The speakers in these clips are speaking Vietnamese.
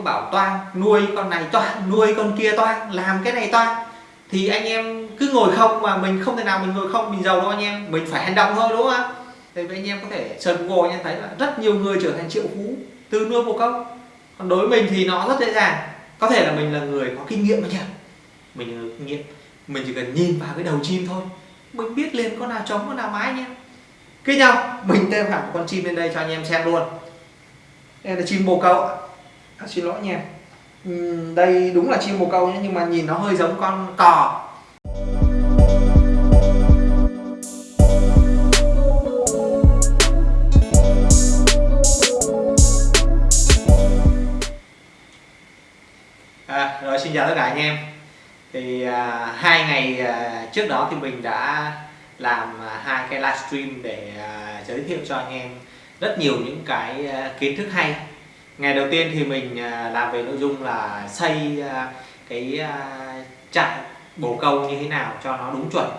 có bảo toang nuôi con này toang nuôi con kia toang làm cái này toang thì anh em cứ ngồi không mà mình không thể nào mình ngồi không, mình giàu đâu anh em, mình phải hành động thôi, đúng không thì anh em có thể sờn ngồi anh em thấy là rất nhiều người trở thành triệu phú từ nuôi bồ câu còn đối với mình thì nó rất dễ dàng. Có thể là mình là người có kinh nghiệm anh em mình là kinh nghiệm, mình chỉ cần nhìn vào cái đầu chim thôi. Mình biết liền con nào trống, con nào mái nhé cứ nhau mình thêm hẳn con chim lên đây cho anh em xem luôn. Đây là chim bồ câu à, xin lỗi nha. Uhm, đây đúng là chim bồ câu nhé nhưng mà nhìn nó hơi giống con cò. À, rồi xin chào tất cả anh em. Thì à, hai ngày à, trước đó thì mình đã làm à, hai cái livestream để à, giới thiệu cho anh em rất nhiều những cái à, kiến thức hay ngày đầu tiên thì mình à, làm về nội dung là xây à, cái à, trại bồ câu như thế nào cho nó đúng chuẩn.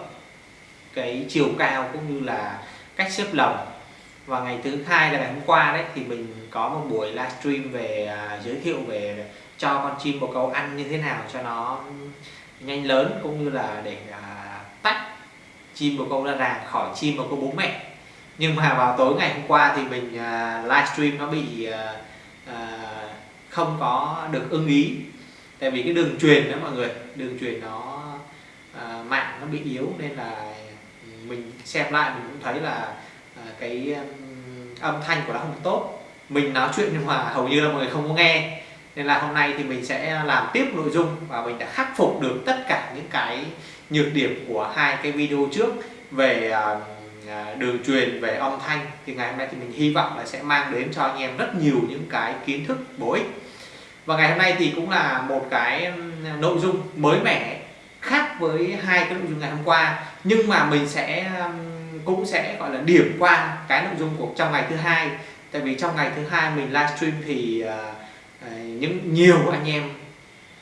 Cái chiều cao cũng như là cách xếp lồng. Và ngày thứ hai là ngày hôm qua đấy thì mình có một buổi livestream về giới thiệu về cho con chim bồ câu ăn như thế nào cho nó nhanh lớn cũng như là để tách chim bồ câu ra ràng khỏi chim bồ câu bố mẹ. Nhưng mà vào tối ngày hôm qua thì mình à, livestream nó bị À, không có được ưng ý. Tại vì cái đường truyền đó mọi người đường truyền nó à, mạng nó bị yếu nên là mình xem lại mình cũng thấy là à, cái um, âm thanh của nó không tốt. Mình nói chuyện nhưng mà hầu như là mọi người không có nghe. Nên là hôm nay thì mình sẽ làm tiếp nội dung và mình đã khắc phục được tất cả những cái nhược điểm của hai cái video trước về uh, À, đường truyền về âm thanh thì ngày hôm nay thì mình hy vọng là sẽ mang đến cho anh em rất nhiều những cái kiến thức bổ ích. Và ngày hôm nay thì cũng là một cái nội dung mới mẻ khác với hai cái nội dung ngày hôm qua. Nhưng mà mình sẽ cũng sẽ gọi là điểm qua cái nội dung của trong ngày thứ hai. Tại vì trong ngày thứ hai mình livestream thì uh, những nhiều anh em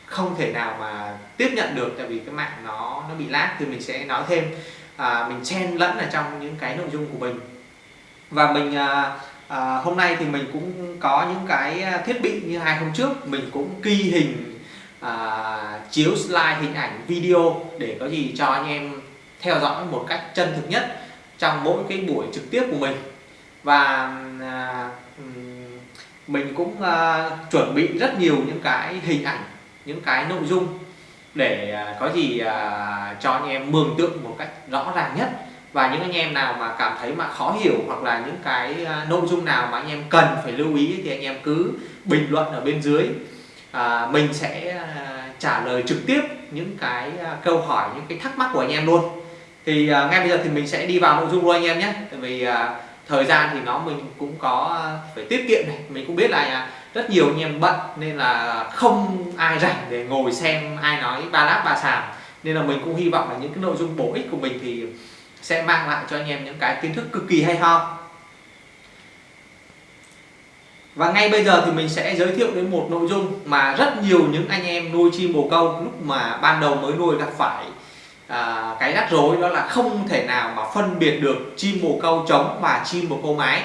không thể nào mà tiếp nhận được tại vì cái mạng nó nó bị lag thì mình sẽ nói thêm à, mình chen lẫn ở trong những cái nội dung của mình. Và mình à, à, hôm nay thì mình cũng có những cái thiết bị như hai hôm trước. Mình cũng ghi hình à, chiếu slide hình ảnh video để có gì cho anh em theo dõi một cách chân thực nhất trong mỗi cái buổi trực tiếp của mình. Và à, mình cũng à, chuẩn bị rất nhiều những cái hình ảnh những cái nội dung để à, có gì à, cho anh em mường tượng một cách rõ ràng nhất. Và những anh em nào mà cảm thấy mà khó hiểu hoặc là những cái à, nội dung nào mà anh em cần phải lưu ý thì anh em cứ bình luận ở bên dưới. À, mình sẽ trả lời trực tiếp những cái câu hỏi những cái thắc mắc của anh em luôn. Thì à, ngay bây giờ thì mình sẽ đi vào nội dung luôn anh em nhé. Tại vì à, thời gian thì nó mình cũng có phải tiết kiệm này. Mình cũng biết là à, rất nhiều anh em bận nên là không ai rảnh để ngồi xem ai nói ba láp ba sàm nên là mình cũng hy vọng là những cái nội dung bổ ích của mình thì sẽ mang lại cho anh em những cái kiến thức cực kỳ hay ho. Và ngay bây giờ thì mình sẽ giới thiệu đến một nội dung mà rất nhiều những anh em nuôi chim bồ câu lúc mà ban đầu mới nuôi gặp phải à, cái rắc rối đó là không thể nào mà phân biệt được chim bồ câu trống và chim bồ câu mái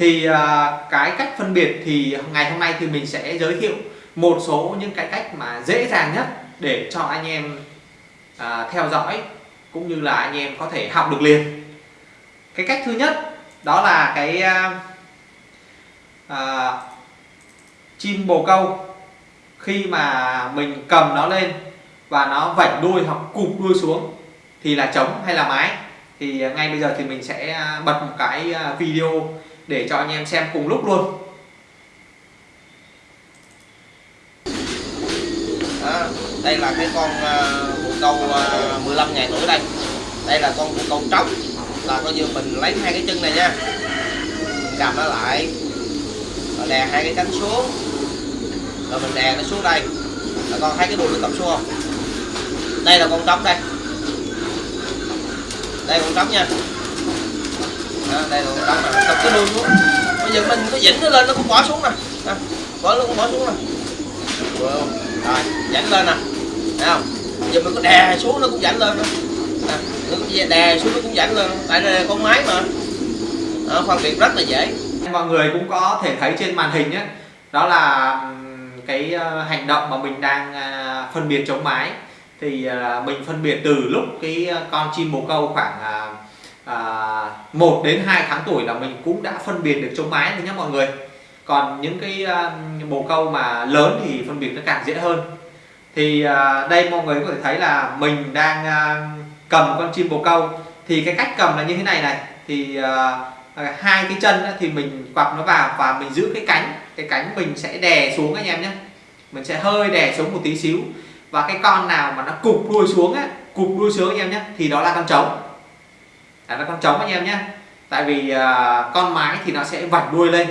thì à, cái cách phân biệt thì ngày hôm nay thì mình sẽ giới thiệu một số những cái cách mà dễ dàng nhất để cho anh em à, theo dõi cũng như là anh em có thể học được liền. Cái cách thứ nhất đó là cái à, à, chim bồ câu. Khi mà mình cầm nó lên và nó vảnh đuôi hoặc cụp đuôi xuống thì là trống hay là mái. Thì à, ngay bây giờ thì mình sẽ à, bật một cái video để cho anh em xem cùng lúc luôn. À, đây là cái con bồ câu uh, 15 ngày tuổi đây. Đây là con bồ câu trống. Là coi như mình lấy hai cái chân này nha. Cầm nó lại. Rồi đè hai cái cánh xuống. Rồi mình đè nó xuống đây. Là con thấy cái đuôi nó cầm xuống không? Đây là con trống đây. Đây con trống nha đó, đây là con này cái đường xuống bây giờ mình có dĩnh nó lên nó cũng bỏ xuống nè. À, bỏ nó cũng bỏ xuống nè. Rồi dẫn lên nè. Thấy không? Giờ mình có đè xuống nó cũng dẫn lên nè à, đè xuống nó cũng dẫn lên. Tại đây là con máy mà. À, phân biệt rất là dễ. Mọi người cũng có thể thấy trên màn hình nhé đó là cái ờ, hành động mà mình đang à, phân biệt chống mái thì à, mình phân biệt từ lúc cái ờ, con chim bồ câu khoảng à, à, 1 đến 2 tháng tuổi là mình cũng đã phân biệt được chống mái rồi nhé mọi người. Còn những cái à, bồ câu mà lớn thì phân biệt nó càng dễ hơn. Thì à, đây mọi người có thể thấy là mình đang à, cầm con chim bồ câu. Thì cái cách cầm là như thế này này. Thì à, hai cái chân thì mình quặp nó vào và mình giữ cái cánh. Cái cánh mình sẽ đè xuống anh em nhé mình sẽ hơi đè xuống một tí xíu. Và cái con nào mà nó cụp đuôi xuống á cụp đuôi xuống anh em nhé thì đó là con trống là là con trống anh em nhé. Tại vì uh, con mái thì nó sẽ vảnh đuôi lên.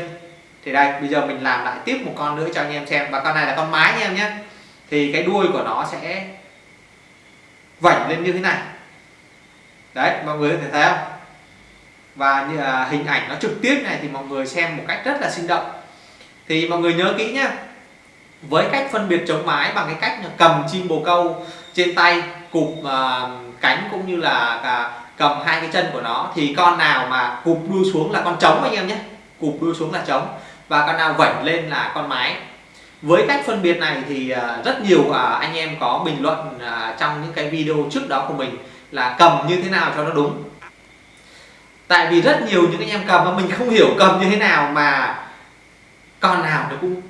Thì đây bây giờ mình làm lại tiếp một con nữa cho anh em xem. Và con này là con mái anh em nhé. Thì cái đuôi của nó sẽ vảnh lên như thế này. Đấy mọi người có thể thấy không? Và như là hình ảnh nó trực tiếp này thì mọi người xem một cách rất là sinh động. Thì mọi người nhớ kỹ nhá với cách phân biệt chống mái bằng cái cách cầm chim bồ câu trên tay cụp uh, cánh cũng như là cả cầm hai cái chân của nó, thì con nào mà cụp đuôi xuống là con trống anh em nhé. Cụp đuôi xuống là trống. Và con nào vẩy lên là con mái. Với cách phân biệt này thì à, rất nhiều à, anh em có bình luận à, trong những cái video trước đó của mình là cầm như thế nào cho nó đúng. Tại vì rất nhiều những anh em cầm mà mình không hiểu cầm như thế nào mà con nào nó cũng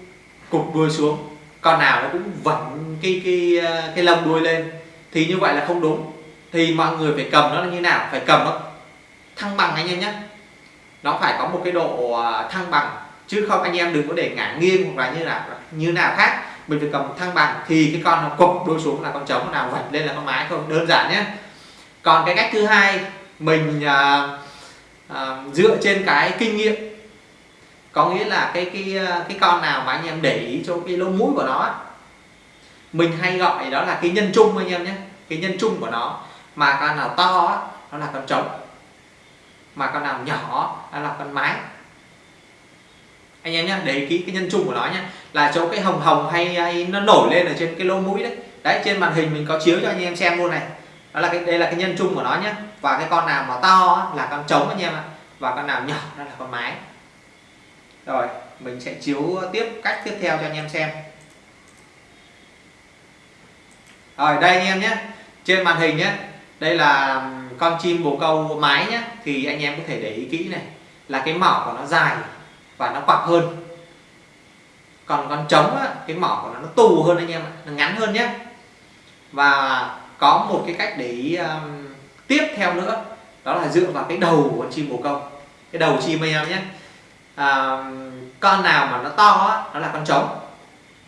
cụp đuôi xuống, con nào nó cũng vẩn cái cái cái lông đuôi lên, thì như vậy là không đúng thì mọi người phải cầm nó là như nào? Phải cầm nó thăng bằng anh em nhé. Nó phải có một cái độ à, thăng bằng. Chứ không anh em đừng có để ngả nghiêng hoặc là như nào như nào khác. Mình phải cầm thăng bằng thì cái con nó cục đôi xuống là con trống nào vạch lên là con mái. Không đơn giản nhé. Còn cái cách thứ hai mình à, à, dựa trên cái kinh nghiệm. Có nghĩa là cái cái à, cái con nào mà anh em để ý cho cái lông mũi của nó mình hay gọi đó là cái nhân trung anh em nhé. Cái nhân trung của nó mà con nào to nó là con trống. Mà con nào nhỏ nó là con mái. Anh em nhé để ý kỹ cái nhân chung của nó nhé là chỗ cái hồng hồng hay, hay nó nổi lên ở trên cái lỗ mũi đấy. Đấy trên màn hình mình có chiếu cho anh em xem luôn này. Đó là cái đây là cái nhân chung của nó nhé và cái con nào mà to là con trống anh em ạ. Và con nào nhỏ nó là con mái. Rồi mình sẽ chiếu tiếp cách tiếp theo cho anh em xem. Rồi đây anh em nhé trên màn hình nhé đây là con chim bồ câu mái nhé thì anh em có thể để ý kỹ này. Là cái mỏ của nó dài và nó quặp hơn. Còn con trống á, cái mỏ của nó nó tù hơn anh em ạ. Nó ngắn hơn nhé và có một cái cách để ý um, tiếp theo nữa. Đó là dựa vào cái đầu của con chim bồ câu. Cái đầu chim anh em nhé à, con nào mà nó to á, nó là con trống.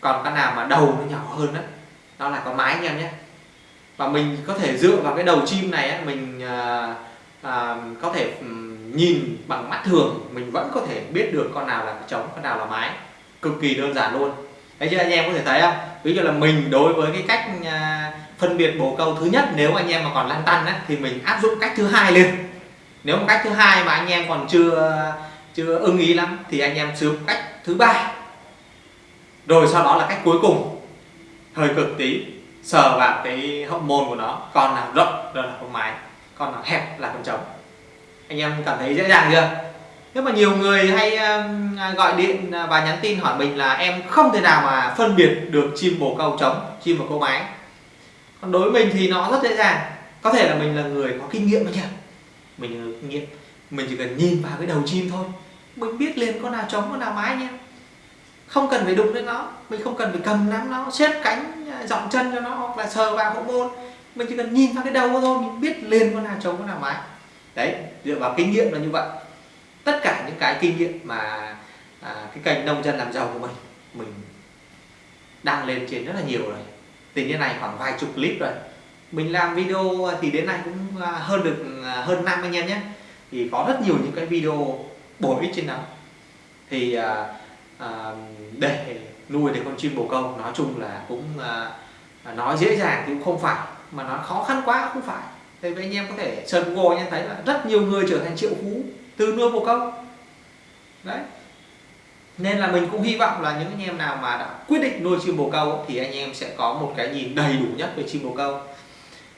Còn con nào mà đầu nó nhỏ hơn đó đó là con mái anh em nhé và mình có thể dựa vào cái đầu chim này mình à, à, có thể nhìn bằng mắt thường. Mình vẫn có thể biết được con nào là trống con nào là mái. Cực kỳ đơn giản luôn. Đấy chứ anh em có thể thấy không? Ví dụ là mình đối với cái cách à, phân biệt bồ câu thứ nhất nếu anh em mà còn lăn tăn á, thì mình áp dụng cách thứ hai lên. Nếu mà cách thứ hai mà anh em còn chưa chưa ưng ý lắm thì anh em sử dụng cách thứ ba. Rồi sau đó là cách cuối cùng. Hơi cực tí sờ vào cái hậu môn của nó, con nào rộng đó là con mái, con nào hẹp là con trống. Anh em cảm thấy dễ dàng chưa? Nếu mà nhiều người hay à, gọi điện à, và nhắn tin hỏi mình là em không thể nào mà phân biệt được chim bồ câu trống, chim và câu mái. Còn đối với mình thì nó rất dễ dàng. Có thể là mình là người có kinh nghiệm mà nhỉ mình là kinh nghiệm. Mình chỉ cần nhìn vào cái đầu chim thôi. Mình biết liền con nào trống, con nào mái nhé không cần phải đụng đến nó. Mình không cần phải cầm nắm nó xếp cánh dọn chân cho nó hoặc là sờ vào hậu môn. Mình chỉ cần nhìn vào cái đầu thôi mình biết liền con nào trống con nào mái. Đấy dựa vào kinh nghiệm là như vậy. Tất cả những cái kinh nghiệm mà à, cái kênh nông dân làm giàu của mình mình đăng lên trên rất là nhiều rồi. Tính như này khoảng vài chục clip rồi. Mình làm video thì đến nay cũng à, hơn được à, hơn năm anh em nhé. Thì có rất nhiều những cái video bổ ích trên đó. Thì à, à, để nuôi được con chim bồ câu nói chung là cũng à, à nói dễ dàng thì cũng không phải mà nó khó khăn quá cũng không phải. Thì anh em có thể search Google anh thấy là rất nhiều người trở thành triệu phú từ nuôi bồ câu. Đấy. Nên là mình cũng hy vọng là những anh em nào mà đã quyết định nuôi chim bồ câu thì anh em sẽ có một cái nhìn đầy đủ nhất về chim bồ câu.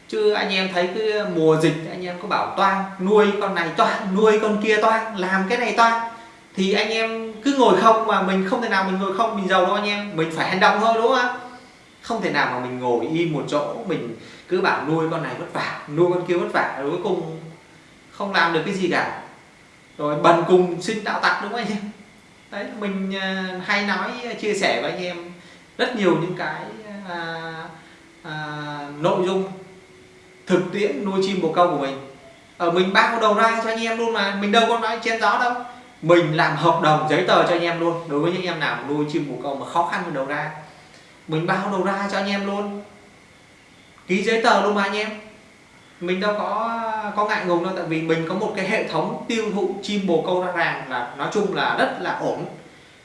Chứ anh em thấy cái mùa dịch anh em có bảo toan nuôi con này toan nuôi con kia toan làm cái này toan thì anh em cứ ngồi không mà mình không thể nào mình ngồi không mình giàu đâu anh em. Mình phải hành động thôi đúng không không thể nào mà mình ngồi im một chỗ mình cứ bảo nuôi con này vất vả nuôi con kia vất vả rồi cuối cùng không làm được cái gì cả. Rồi bần cùng sinh đạo tặc đúng không anh em? Đấy mình à, hay nói à, chia sẻ với anh em rất nhiều những cái à, à, nội dung thực tiễn nuôi chim bồ câu của mình. Ở mình bao đầu ra cho anh em luôn mà mình đâu có nói chen gió đâu mình làm hợp đồng giấy tờ cho anh em luôn. Đối với những em nào nuôi chim bồ câu mà khó khăn về đầu ra. Mình bao đầu ra cho anh em luôn. Ký giấy tờ luôn mà anh em. Mình đâu có có ngại ngùng đâu tại vì mình có một cái hệ thống tiêu thụ chim bồ câu ra ràng là nói chung là rất là ổn.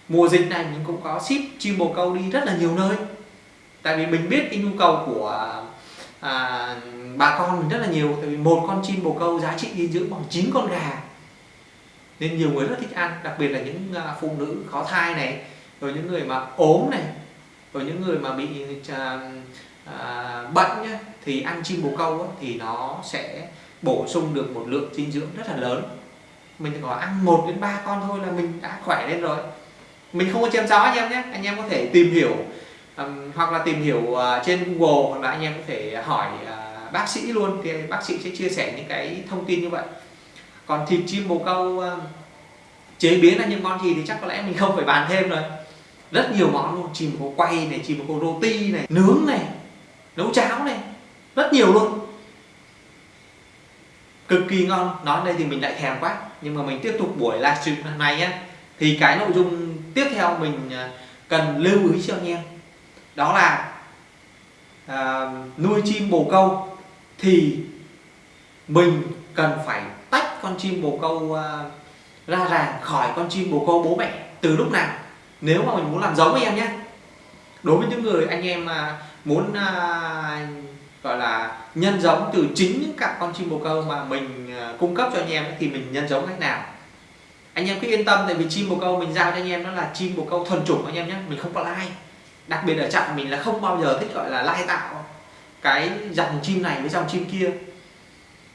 Mùa dịch này mình cũng có ship chim bồ câu đi rất là nhiều nơi. Tại vì mình biết cái nhu cầu của à, bà con mình rất là nhiều. Tại vì một con chim bồ câu giá trị dinh dưỡng bằng 9 con gà nên nhiều người rất thích ăn đặc biệt là những à, phụ nữ có thai này rồi những người mà ốm này rồi những người mà bị à, à, bệnh nhá, thì ăn chim bồ câu á, thì nó sẽ bổ sung được một lượng dinh dưỡng rất là lớn. Mình chỉ có ăn một đến ba con thôi là mình đã khỏe lên rồi. Mình không có chém gió anh em nhé anh em có thể tìm hiểu um, hoặc là tìm hiểu uh, trên Google hoặc là anh em có thể hỏi uh, bác sĩ luôn thì bác sĩ sẽ chia sẻ những cái thông tin như vậy còn thịt chim bồ câu uh, chế biến là những món gì thì chắc có lẽ mình không phải bàn thêm rồi. Rất nhiều món luôn chim bồ câu quay này chim bồ câu roti này nướng này nấu cháo này rất nhiều luôn. Cực kỳ ngon nói đây thì mình lại thèm quá. Nhưng mà mình tiếp tục buổi livestream này nhé thì cái nội dung tiếp theo mình ờ, cần lưu ý cho anh em. Đó là à, nuôi chim bồ câu thì mình cần phải tách con chim bồ câu uh, ra ràng khỏi con chim bồ câu bố mẹ từ lúc nào. Nếu mà mình muốn làm giống với em nhé. Đối với những người anh em mà muốn à, gọi là nhân giống từ chính những cặp con chim bồ câu mà mình à, cung cấp cho anh em thì mình nhân giống cách nào? Anh em cứ yên tâm tại vì chim bồ câu mình giao cho anh em nó là chim bồ câu thuần chủng anh em nhé. Mình không có lai. Đặc biệt ở trạm mình là không bao giờ thích gọi là lai tạo cái dòng chim này với dòng chim kia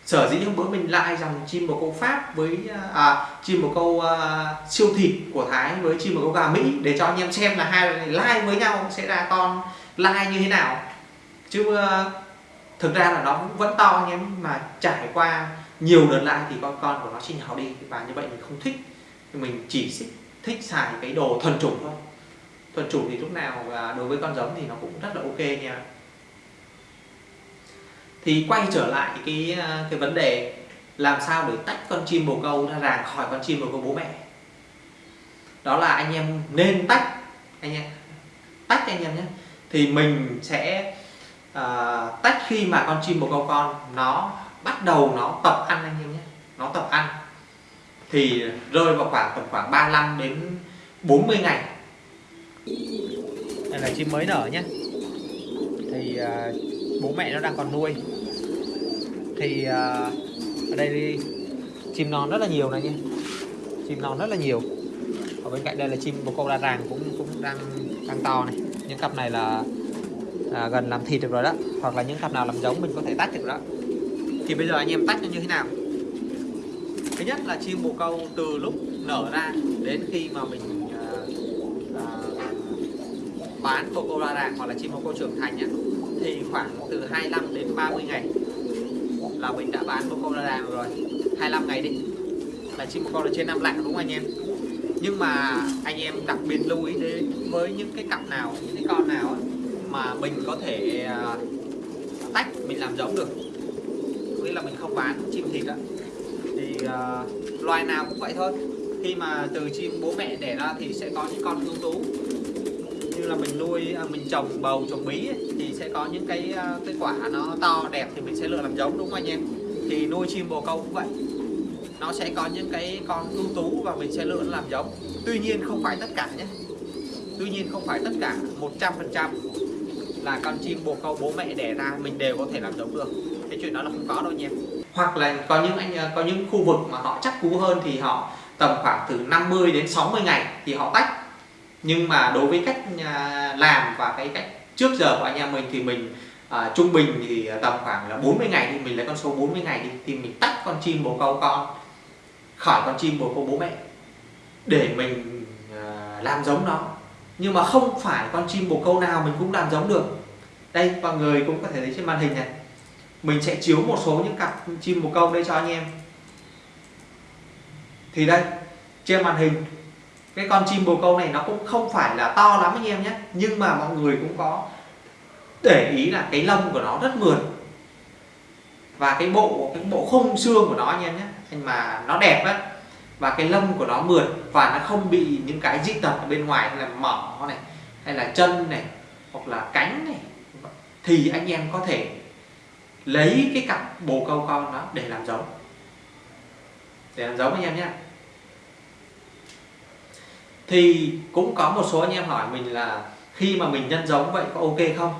sở dĩ hôm bữa mình lại dòng chim bồ câu pháp với à, chim bồ câu à, siêu thịt của thái với chim bồ câu gà mỹ để cho anh em xem là hai này lai với nhau sẽ ra con lai như thế nào. Chứ à, thực ra là nó vẫn to anh em mà trải qua nhiều đợt lại thì con con của nó sinh nhỏ đi và như vậy mình không thích. Mình chỉ thích xài cái đồ thuần chủng thôi. Thuần chủng thì lúc nào à, đối với con giống thì nó cũng rất là ok nha thì quay trở lại cái à, cái vấn đề làm sao để tách con chim bồ câu ra ràng khỏi con chim bồ câu bố mẹ. Đó là anh em nên tách anh em tách anh em nhé. Thì mình sẽ uh, tách khi mà con chim bồ câu con nó bắt đầu nó tập ăn anh em nhé. Nó tập ăn. Thì rơi vào khoảng tầm khoảng 35 đến 40 ngày. Đây là chim mới nở nhé. Thì uh, bố mẹ nó đang còn nuôi. Thì uh, ở đây đi chim non rất là nhiều này nhé. Chim non rất là nhiều. Ở bên cạnh đây là chim bồ câu đa ràng cũng cũng đang đang to này. Những cặp này là à, gần làm thịt được rồi đó. Hoặc là những cặp nào làm giống mình có thể tách được đó. Thì bây giờ anh em tách nó như thế nào? Thứ nhất là chim bồ câu từ lúc nở ra đến khi mà mình à, à, bán bồ câu đa ràng hoặc là chim bồ câu trưởng thành nhé thì khoảng từ 25 đến 30 ngày là mình đã bán một con đa rồi. 25 ngày đi. Là chim một con là trên năm lạng đúng không anh em? Nhưng mà anh em đặc biệt lưu ý đến với những cái cặp nào những cái con nào mà mình có thể à, tách mình làm giống được. Nghĩa là mình không bán chim thịt á. Thì uh, loài nào cũng vậy thôi. Khi mà từ chim bố mẹ đẻ ra thì sẽ có những con ưu tú như là mình nuôi à, mình trồng bầu trồng bí ấy, thì sẽ có những cái à, cái quả nó to đẹp thì mình sẽ lựa làm giống đúng không anh em? Thì nuôi chim bồ câu cũng vậy. Nó sẽ có những cái con ưu tú và mình sẽ lựa làm giống. Tuy nhiên không phải tất cả nhé. Tuy nhiên không phải tất cả 100% là con chim bồ câu bố mẹ đẻ ra mình đều có thể làm giống được. Cái chuyện đó là không có đâu nha hoặc là có những anh à, có những khu vực mà họ chắc cú hơn thì họ tầm khoảng từ 50 đến 60 ngày thì họ tách nhưng mà đối với cách à, làm và cái cách trước giờ của anh em mình thì mình à, trung bình thì tầm khoảng là 40 ngày thì mình lấy con số 40 ngày đi thì mình tách con chim bồ câu con khỏi con chim bồ câu bố mẹ để mình à, làm giống nó. Nhưng mà không phải con chim bồ câu nào mình cũng làm giống được. Đây mọi người cũng có thể thấy trên màn hình này. Mình sẽ chiếu một số những cặp chim bồ câu đây cho anh em. Thì đây trên màn hình cái con chim bồ câu này nó cũng không phải là to lắm anh em nhé. Nhưng mà mọi người cũng có để ý là cái lông của nó rất mượt. Và cái bộ cái bộ khung xương của nó anh em nhé. Nhưng mà nó đẹp á, và cái lông của nó mượt và nó không bị những cái dị tật ở bên ngoài hay là mỏ này, hay là chân này, hoặc là cánh này. Thì anh em có thể lấy cái cặp bồ câu con đó để làm giống. Để làm giống anh em nhé thì cũng có một số anh em hỏi mình là khi mà mình nhân giống vậy có ok không?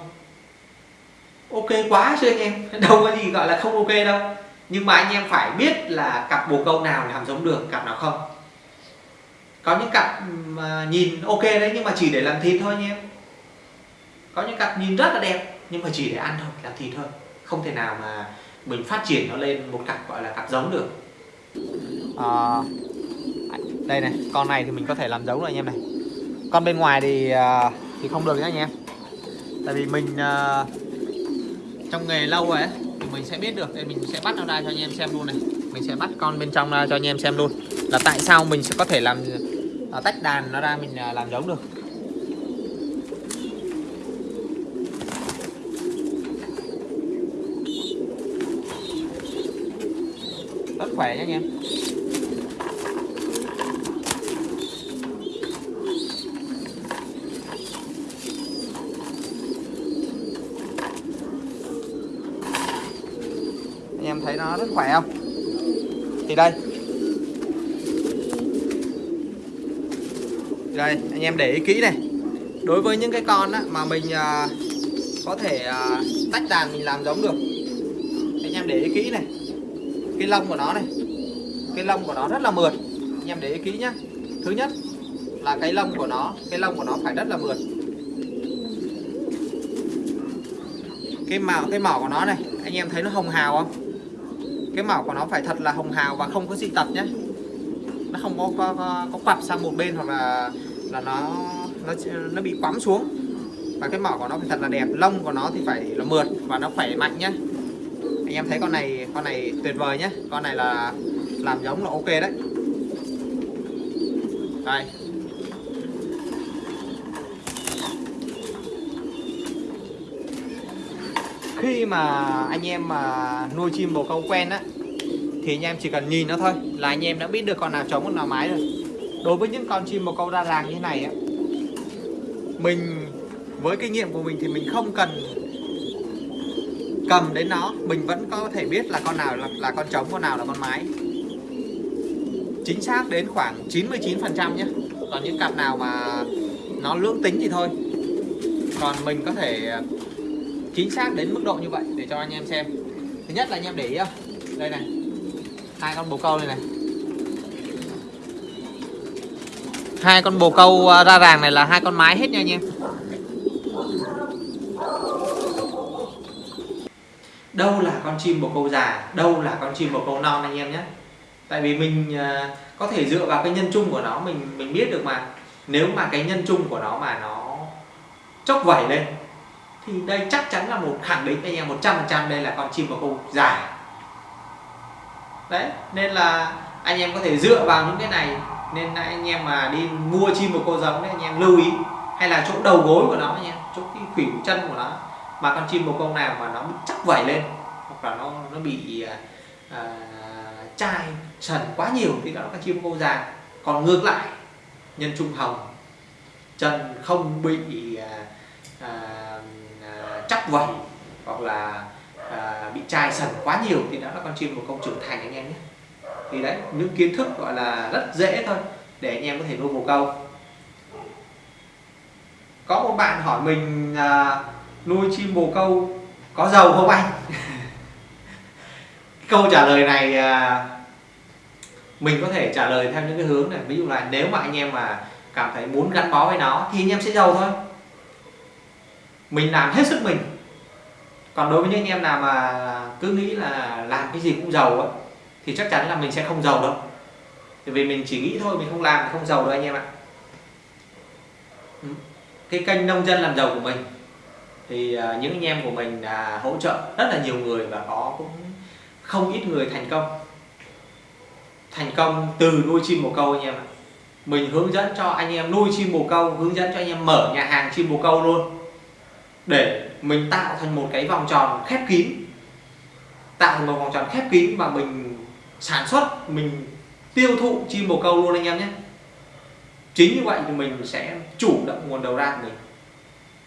Ok quá chứ anh em đâu có gì gọi là không ok đâu. Nhưng mà anh em phải biết là cặp bồ câu nào làm giống được cặp nào không. Có những cặp mà nhìn ok đấy nhưng mà chỉ để làm thịt thôi anh em. Có những cặp nhìn rất là đẹp nhưng mà chỉ để ăn thôi làm thịt thôi. Không thể nào mà mình phát triển nó lên một cặp gọi là cặp giống được. À, đây này, con này thì mình có thể làm giống rồi anh em này. Con bên ngoài thì à, thì không được nhá anh em. Tại vì mình à, trong nghề lâu rồi ấy, thì mình sẽ biết được thì mình sẽ bắt nó ra cho anh em xem luôn này. Mình sẽ bắt con bên trong ra cho anh em xem luôn. Là tại sao mình sẽ có thể làm à, tách đàn nó ra mình làm giống được. Rất khỏe nhé anh em anh em thấy nó rất khỏe không? Thì đây. Đây anh em để ý kỹ này. Đối với những cái con á, mà mình à, có thể à, tách đàn mình làm giống được. Anh em để ý kỹ này. Cái lông của nó này. Cái lông của nó rất là mượt. Anh em để ý kỹ nhá. Thứ nhất là cái lông của nó cái lông của nó phải rất là mượt. Cái màu cái mỏ của nó này anh em thấy nó hồng hào không? Cái mỏ của nó phải thật là hồng hào và không có dị tật nhé. Nó không có có, có, có quặp sang một bên hoặc là là nó nó nó bị quắm xuống. Và cái mỏ của nó phải thật là đẹp. Lông của nó thì phải là mượt và nó khỏe mạnh nhé. Anh em thấy con này con này tuyệt vời nhé. Con này là làm giống là ok đấy. Đây. Khi mà anh em mà nuôi chim bồ câu quen á thì anh em chỉ cần nhìn nó thôi là anh em đã biết được con nào trống con nào mái rồi. Đối với những con chim bồ câu ra ràng như thế này á mình với kinh nghiệm của mình thì mình không cần cầm đến nó. Mình vẫn có thể biết là con nào là, là con trống con nào là con mái. Chính xác đến khoảng 99 phần trăm nhé. Còn những cặp nào mà nó lưỡng tính thì thôi. Còn mình có thể chính xác đến mức độ như vậy để cho anh em xem. Thứ nhất là anh em để ý đây này. Hai con bồ câu này này. Hai con bồ câu à, ra ràng này là hai con mái hết nha anh em. Đâu là con chim bồ câu già, đâu là con chim bồ câu non anh em nhé. Tại vì mình à, có thể dựa vào cái nhân chung của nó, mình mình biết được mà. Nếu mà cái nhân chung của nó mà nó chốc vẩy lên thì đây chắc chắn là một khẳng định anh em một trăm phần trăm đây là con chim bồ câu dài. Đấy nên là anh em có thể dựa vào những cái này. Nên anh em mà đi mua chim bồ câu giống đấy anh em lưu ý. Hay là chỗ đầu gối của nó anh em chỗ cái khuỷu chân của nó. Mà con chim bồ câu nào mà nó bị chắc vẩy lên hoặc là nó nó bị à, chai sần quá nhiều thì đó là con chim bồ câu già còn ngược lại nhân trung hồng chân không bị à, chắc vẩy hoặc là à, bị chai sần quá nhiều thì đó là con chim bồ công trưởng thành anh em nhé. Thì đấy những kiến thức gọi là rất dễ thôi để anh em có thể nuôi bồ câu. Có một bạn hỏi mình à, nuôi chim bồ câu có giàu không anh? Câu trả lời này à, mình có thể trả lời theo những cái hướng này. Ví dụ là nếu mà anh em mà cảm thấy muốn gắn bó với nó thì anh em sẽ giàu thôi. Mình làm hết sức mình còn đối với những anh em nào mà cứ nghĩ là làm cái gì cũng giàu ấy, thì chắc chắn là mình sẽ không giàu đâu. Vì mình chỉ nghĩ thôi mình không làm không giàu đâu anh em ạ. Ừ. Cái kênh nông dân làm giàu của mình thì à, những anh em của mình là hỗ trợ rất là nhiều người và có cũng không ít người thành công. Thành công từ nuôi chim bồ câu anh em ạ. Mình hướng dẫn cho anh em nuôi chim bồ câu hướng dẫn cho anh em mở nhà hàng chim bồ câu luôn để mình tạo thành một cái vòng tròn khép kín, tạo thành một vòng tròn khép kín và mình sản xuất, mình tiêu thụ chim bồ câu luôn anh em nhé. Chính như vậy thì mình sẽ chủ động nguồn đầu ra của mình.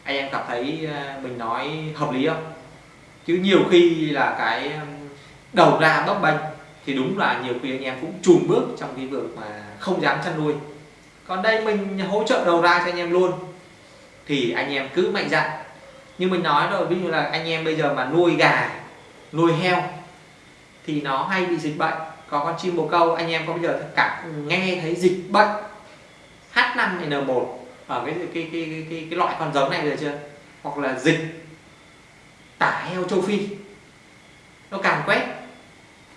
Anh em cảm thấy ờ, mình nói hợp lý không? Chứ nhiều khi là cái đầu ra bấp bênh thì đúng là nhiều khi anh em cũng chùn bước trong cái việc mà không dám chăn nuôi. Còn đây mình hỗ trợ đầu ra cho anh em luôn, thì anh em cứ mạnh dạn như mình nói rồi ví dụ là anh em bây giờ mà nuôi gà nuôi heo thì nó hay bị dịch bệnh. Có con chim bồ câu anh em có bây giờ cả nghe thấy dịch bệnh H5N1 ở cái cái cái cái, cái, cái loại con giống này rồi chưa? Hoặc là dịch tả heo châu Phi. Nó càng quét.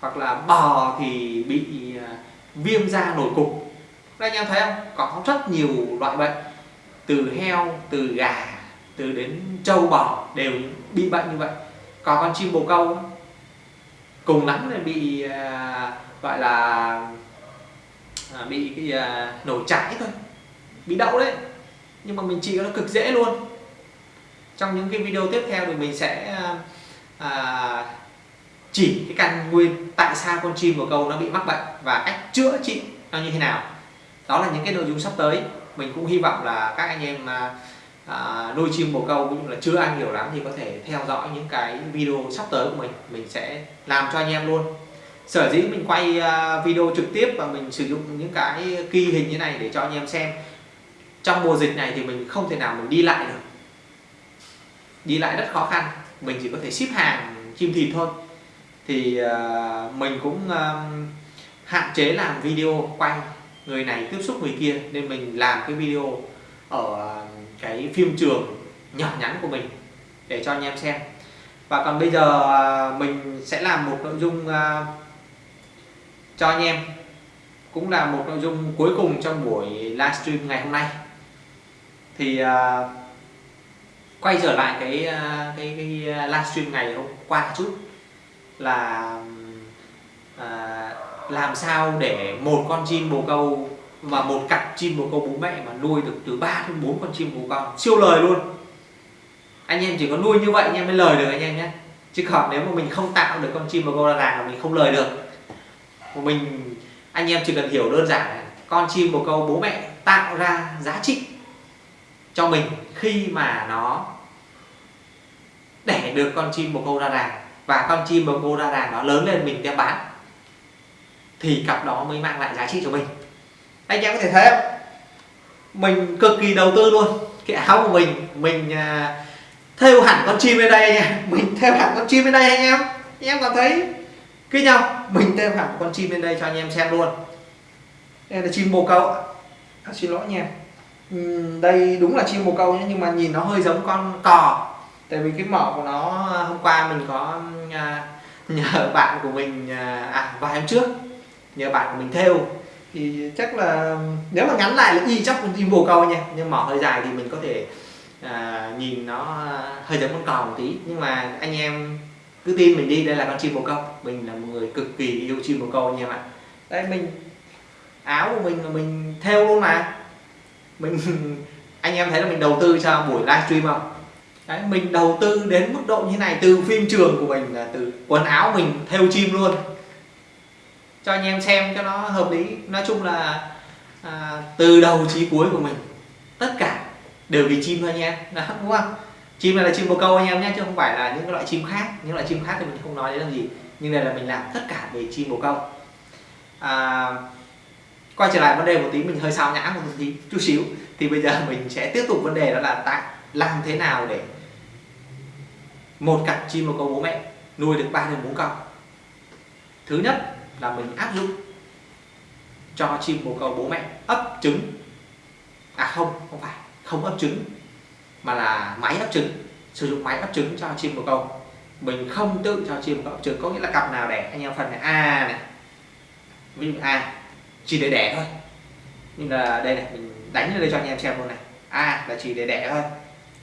Hoặc là bò thì bị à, viêm da nổi cục. Anh em thấy không? Có rất nhiều loại bệnh. Từ heo từ gà từ đến trâu bò đều bị bệnh như vậy. Còn con chim bồ câu cùng lắm là bị à, gọi là à, bị cái à, nổi trái thôi. Bị đậu đấy. Nhưng mà mình trị nó cực dễ luôn. Trong những cái video tiếp theo thì mình sẽ à, à, chỉ cái căn nguyên tại sao con chim bồ câu nó bị mắc bệnh và cách chữa trị nó như thế nào. Đó là những cái nội dung sắp tới. Mình cũng hy vọng là các anh em à, à, nuôi chim bồ câu cũng là chưa ăn nhiều lắm thì có thể theo dõi những cái video sắp tới của mình. Mình sẽ làm cho anh em luôn. Sở dĩ mình quay à, video trực tiếp và mình sử dụng những cái ghi hình như này để cho anh em xem. Trong mùa dịch này thì mình không thể nào mình đi lại được. Đi lại rất khó khăn. Mình chỉ có thể ship hàng chim thịt thôi. Thì uh, mình cũng uh, hạn chế làm video quay người này tiếp xúc người kia. Nên mình làm cái video ở cái phim trường nhỏ nhắn của mình để cho anh em xem. Và còn bây giờ à, mình sẽ làm một nội dung à, cho anh em cũng là một nội dung cuối cùng trong buổi livestream ngày hôm nay. Thì à, quay trở lại cái cái, cái livestream ngày hôm qua chút là làm sao để một con chim bồ câu và một cặp chim bồ câu bố mẹ mà nuôi được từ 3 đến 4 con chim bồ câu siêu lời luôn. Anh em chỉ có nuôi như vậy anh em mới lời được anh em nhé. Chứ còn nếu mà mình không tạo được con chim bồ câu ra làng là mình không lời được. Mình anh em chỉ cần hiểu đơn giản này, con chim bồ câu bố mẹ tạo ra giá trị cho mình khi mà nó để được con chim bồ câu ra đàn và con chim bồ câu ra đàn nó lớn lên mình đem bán, thì cặp đó mới mang lại giá trị cho mình anh em có thể thấy không? Mình cực kỳ đầu tư luôn. Cái áo của mình mình à, thêu hẳn con chim lên đây anh em. Mình thêu hẳn con chim lên đây anh em. Anh em cảm thấy cứ nhau? Mình thêu hẳn con chim lên đây cho anh em xem luôn. Đây là chim bồ câu à, xin lỗi nha đây đúng là chim bồ câu nhé nhưng mà nhìn nó hơi giống con cò. Tại vì cái mỏ của nó à, hôm qua mình có à, nhờ bạn của mình à, à vài hôm trước nhờ bạn của mình thêu thì chắc là nếu mà ngắn lại là y chắc con chim bồ câu nha. Nhưng mỏ hơi dài thì mình có thể à, nhìn nó hơi giống con cò một tí. Nhưng mà anh em cứ tin mình đi đây là con chim bồ câu. Mình là một người cực kỳ yêu chim bồ câu anh em ạ đây mình áo của mình là mình theo luôn mà. Mình anh em thấy là mình đầu tư cho buổi livestream không? Đấy, mình đầu tư đến mức độ như này từ phim trường của mình là từ quần áo mình theo chim luôn cho anh em xem cho nó hợp lý. Nói chung là à, từ đầu chí cuối của mình tất cả đều vì chim thôi anh em. Đó, đúng không? Chim này là chim bồ câu anh em nhé chứ không phải là những cái loại chim khác. Những loại chim khác thì mình không nói đến làm gì. Nhưng đây là mình làm tất cả về chim bồ câu. À, quay trở lại vấn đề một tí mình hơi sao nhãng một tí chút xíu. Thì bây giờ mình sẽ tiếp tục vấn đề đó là tại làm thế nào để một cặp chim bồ câu bố mẹ nuôi được ba đến bốn con. Thứ nhất là mình áp dụng cho chim bồ câu bố mẹ ấp trứng. À không không phải, không ấp trứng, mà là máy ấp trứng, sử dụng máy ấp trứng cho chim bồ câu. Mình không tự cho chim bồ câu ấp trứng, có nghĩa là cặp nào đẻ, anh em phần này, a này. Ví dụ a, chỉ để đẻ thôi. Nhưng là đây này, mình đánh lên đây cho anh em xem luôn này. A là chỉ để đẻ thôi.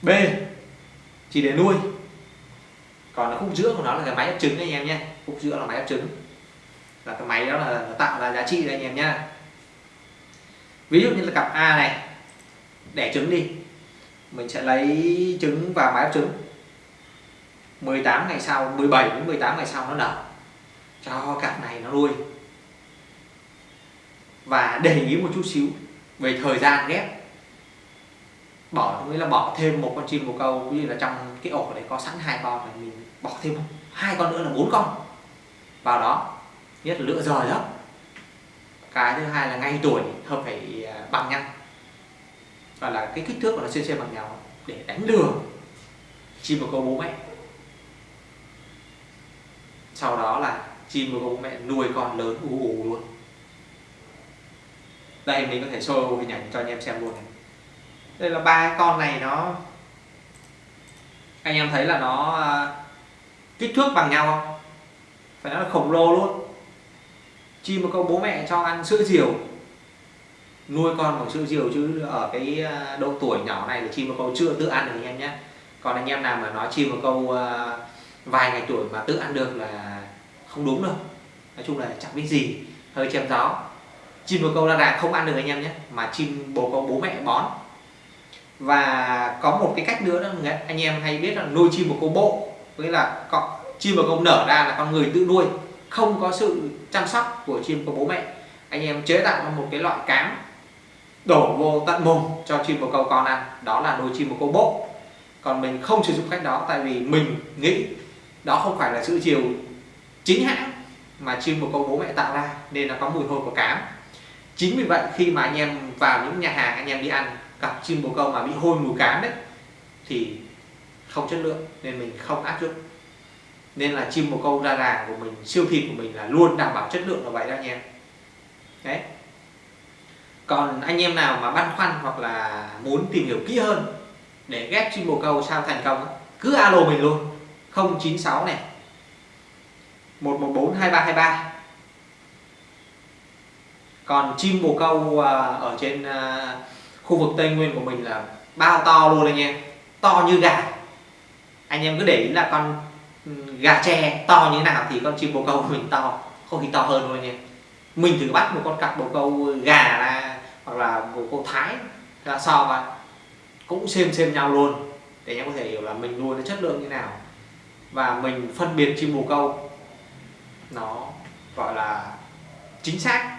B, chỉ để nuôi. Còn là khúc giữa của nó là cái máy ấp trứng anh em nhé. Khúc giữa là máy ấp trứng là cái máy đó là tạo ra giá trị đấy anh em nhá. Ví dụ như là cặp A này, đẻ trứng đi. Mình sẽ lấy trứng vào máy ấp trứng. 18 ngày sau 17 đến 18 ngày sau nó nở. Cho cặp này nó nuôi. Và để ý một chút xíu về thời gian ghép. Bỏ, nghĩa là bỏ thêm một con chim bồ câu như là trong cái ổ đấy có sẵn hai con này mình bỏ thêm hai con nữa là bốn con vào đó nhất là lựa rời đó cái thứ hai là ngay tuổi hợp phải à, bằng nhau. Và là cái kích thước của nó xem xem bằng nhau để đánh lừa. Chim bồ câu bố mẹ. Sau đó là chim bồ câu bố mẹ nuôi con lớn ù ù luôn. Đây, mình có thể show hình ảnh cho anh em xem luôn này. Đây là ba con này nó, anh em thấy là nó à, kích thước bằng nhau không? Phải nói là khổng lồ luôn chim một câu bố mẹ cho ăn sữa diều. Nuôi con bằng sữa diều chứ ở cái à, độ tuổi nhỏ này thì chim một câu chưa tự ăn được anh em nhé. Còn anh em nào mà nói chim một câu à, vài ngày tuổi mà tự ăn được là không đúng đâu. Nói chung là chẳng biết gì, hơi chém gió. Chim bồ câu là đà không ăn được anh em nhé, mà chim bồ câu bố mẹ bón. Và có một cái cách nữa đó anh em hay biết là nuôi chim bồ câu bộ. Nghĩa là chim bồ câu nở ra là con người tự nuôi không có sự chăm sóc của chim, của bố mẹ. Anh em chế tạo ra một cái loại cám đổ vô tận mồm cho chim bồ câu con ăn. Đó là đồ chim bồ câu bộ còn mình không sử dụng cách đó tại vì mình nghĩ đó không phải là sự chiều chính hãng mà chim bồ câu bố mẹ tạo ra, nên nó có mùi hôi của cám. Chính vì vậy khi mà anh em vào những nhà hàng, anh em đi ăn cặp chim bồ câu mà bị hôi mùi cám đấy, thì không chất lượng, nên mình không áp dụng nên là chim bồ câu ra đàn của mình, siêu thịt của mình là luôn đảm bảo chất lượng là vậy đó anh em. Đấy. Còn anh em nào mà băn khoăn hoặc là muốn tìm hiểu kỹ hơn để ghép chim bồ câu sao thành công cứ alo mình luôn. 096 này. 114 2323 còn chim bồ câu à, ở trên à, khu vực tây nguyên của mình là bao to luôn anh em. To như gà. Anh em cứ để ý là con gà tre to như thế nào thì con chim bồ câu của mình to không thì to hơn luôn nha. mình thử bắt một con cặp bồ câu gà là hoặc là bồ câu thái ra so và cũng xem xem nhau luôn để em có thể hiểu là mình nuôi nó chất lượng như nào và mình phân biệt chim bồ câu nó gọi là chính xác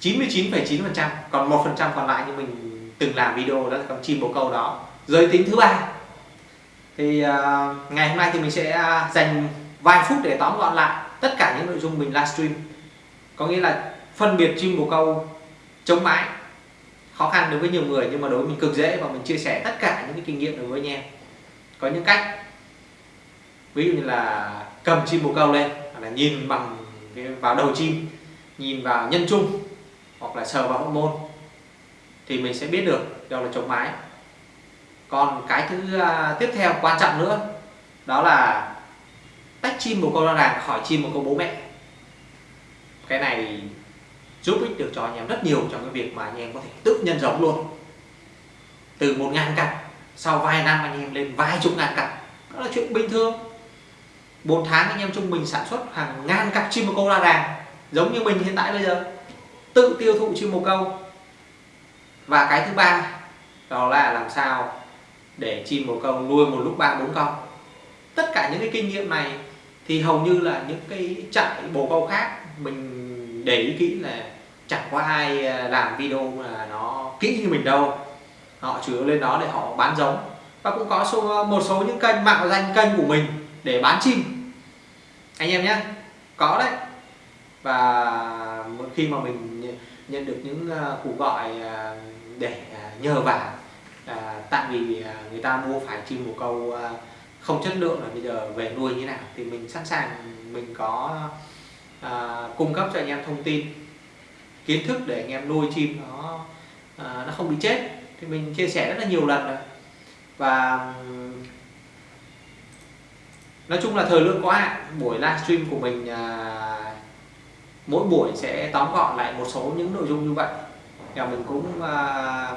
99,9% còn 1% còn lại như mình từng làm video đó là con chim bồ câu đó giới tính thứ ba thì uh, ngày hôm nay thì mình sẽ à, dành vài phút để tóm gọn lại tất cả những nội dung mình livestream. Có nghĩa là phân biệt chim bồ câu chống mái khó khăn đối với nhiều người nhưng mà đối với mình cực dễ và mình chia sẻ tất cả những cái kinh nghiệm đối với anh em. Có những cách ví dụ như là cầm chim bồ câu lên hoặc là nhìn bằng vào đầu chim nhìn vào nhân trung hoặc là sờ vào hậu môn thì mình sẽ biết được đâu là chống mái còn cái thứ uh, tiếp theo quan trọng nữa đó là tách chim một con đàn khỏi chim một con bố mẹ. Cái này giúp ích được cho anh em rất nhiều trong cái việc mà anh em có thể tự nhân giống luôn. Từ một ngàn cặp sau vài năm anh em lên vài chục ngàn cặp đó là chuyện bình thường. Bốn tháng anh em trung bình sản xuất hàng ngàn cặp chim bồ câu ra đàn giống như mình hiện tại bây giờ tự tiêu thụ chim bồ câu. Và cái thứ ba đó là làm sao để chim bồ câu nuôi một lúc ba bốn con. Tất cả những cái kinh nghiệm này thì hầu như là những cái trại bồ câu khác mình để ý kỹ là chẳng có ai à, làm video mà nó kỹ như mình đâu. Họ chủ yếu lên đó để họ bán giống. Và cũng có số, một số những kênh mạo danh kênh của mình để bán chim. Anh em nhé, có đấy. Và khi mà mình nhận được những à, cuộc gọi à, để nhờ vả tại vì à, người ta mua phải chim bồ câu à, không chất lượng là bây giờ về nuôi như nào thì mình sẵn sàng mình có à, cung cấp cho anh em thông tin kiến thức để anh em nuôi chim nó à, nó không bị chết. Thì mình chia sẻ rất là nhiều lần rồi. Và nói chung là thời lượng có hạn. Buổi livestream của mình à, mỗi buổi sẽ tóm gọn lại một số những nội dung như vậy. Và mình cũng à,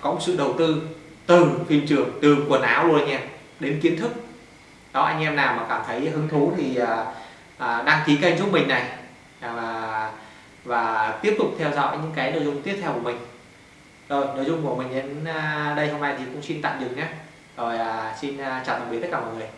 có một sự đầu tư từ phim trường từ quần áo luôn nha đến kiến thức. Đó anh em nào mà cảm thấy hứng thú thì à, à, đăng ký kênh giúp mình này. À, và và tiếp tục theo dõi những cái nội dung tiếp theo của mình. Rồi nội dung của mình đến à, đây hôm nay thì cũng xin tạm dừng nhé. Rồi à, xin à, chào tạm biệt tất cả mọi người.